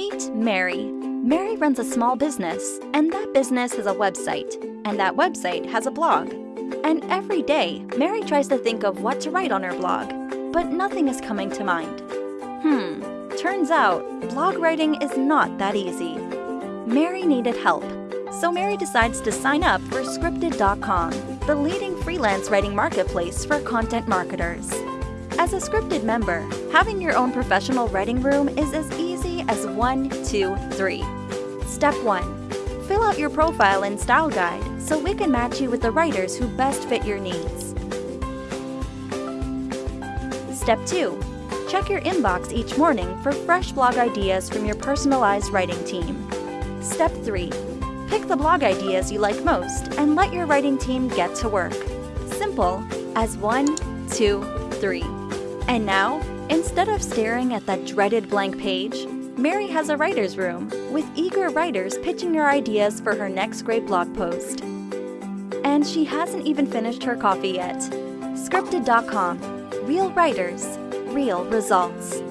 Meet Mary. Mary runs a small business, and that business has a website, and that website has a blog. And every day, Mary tries to think of what to write on her blog, but nothing is coming to mind. Hmm, turns out, blog writing is not that easy. Mary needed help, so Mary decides to sign up for Scripted.com, the leading freelance writing marketplace for content marketers. As a Scripted member, having your own professional writing room is as easy as one, two, three. Step 1. Fill out your profile and style guide so we can match you with the writers who best fit your needs. Step 2. Check your inbox each morning for fresh blog ideas from your personalized writing team. Step 3. Pick the blog ideas you like most and let your writing team get to work. Simple as one, two, three. And now, instead of staring at that dreaded blank page, Mary has a writer's room with eager writers pitching her ideas for her next great blog post. And she hasn't even finished her coffee yet. Scripted.com. Real writers, real results.